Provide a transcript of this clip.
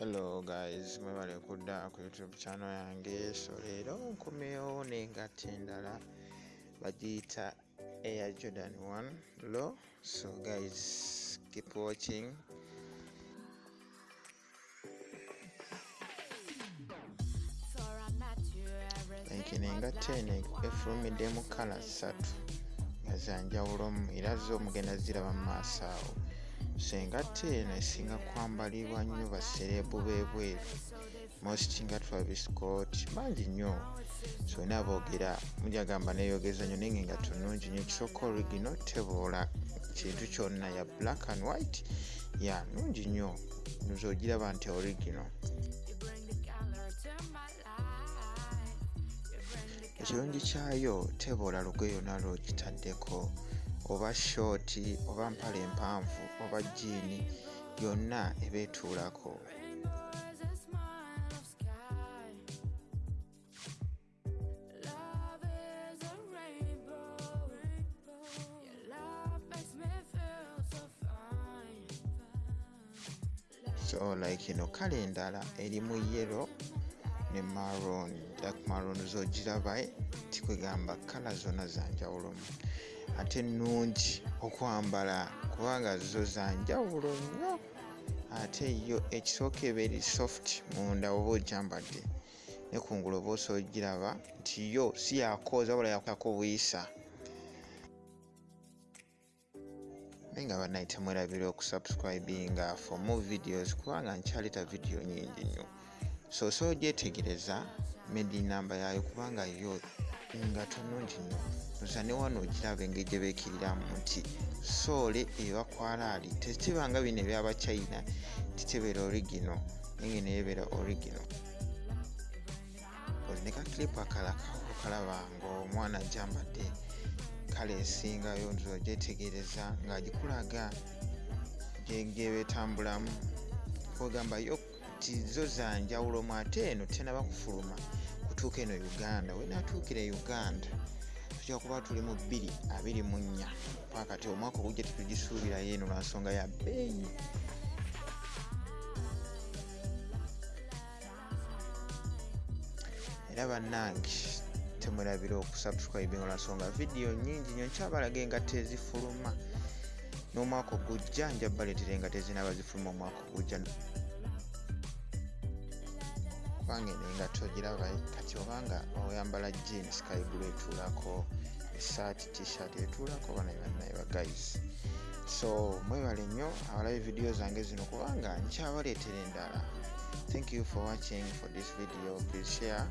hello guys mwebale kudda ku youtube channel yange so leero nkomyewo n'engatta endala bagiyita air jordan 1 low so guys keep watching. Enkino engatta eno efulumiddemu kala ssatu nga zanjawulomu era zo mugenda ziraba mu maaso awo so engatta eno esinga kwambalibwa nnyo baserebu b'ebweru. Most nga travis scott bangi nnyo. So na boogera mujagamba neyogeza nnyo naye nga nnungi nnyo. Ekisooka origino teboola kintu kyonna ya black and white ya nnungi nnyo. Nzogiraba nti origino. Ekirungi kyayo teboola lugoye yonna lwogitaddeko oba shooti oba mpale empanvu oba jiini yonna ebeetuulako. So like eno kale endala erimu yero ne maron dak maron zogiraba tikwegamba kala zonna zanjawulomu ate nnungi okwambala kubanga zo zanjawulo nnyo. Ate yo ekisooka eba eri soft munda oba ogyambadde ne kungulu oba osa ogiraba nti yo si yakooza wala yakako buyisa naye nga bannaye temwerabira okusubscribinga for more videos kubanga nkyaleeta vidiyo nyingi nnyo so osa ogyetegereza medi namba yayo kubanga yo nga tonungi nnyo. Oza ne wano ogiraba engeri gye beekiriramu nti soole ebakwalaali tekibanga bino ebyabachina titebeera origino naye neyebeera origino ne kakilipu akala kalaba ngaomwana gyambadde kale esingayo nzo ogyetegereza ngaagikulaga gyebetambulamu kwegamba yo ti zo zanjawulomu ate eno tenaba kufuluma. Kutuuka eno uganda wenatuukira e uganda tujja kuba tuli mu 224 pakati omwaka ogujja tetugisuubirayo eno lwansonga ya bbeeyi era bannange temwerabira okusubscribinga olwansonga vidiyo nyingi nyo nkyabalaga engatta ezifuluma n'omwaka ogujja nja baleetera engatta ezinaba zifuluma omwaka ogujja kubanga eno engatta ogiraba kati obanga oyambala jeans kaigulu etuulako esaati tshirt etuulako bana bannaye bagais so mwebale nnyo abalabe vidiyo zange zino kubanga nkyabaleetera endala. Thank you for watching for this video. Please share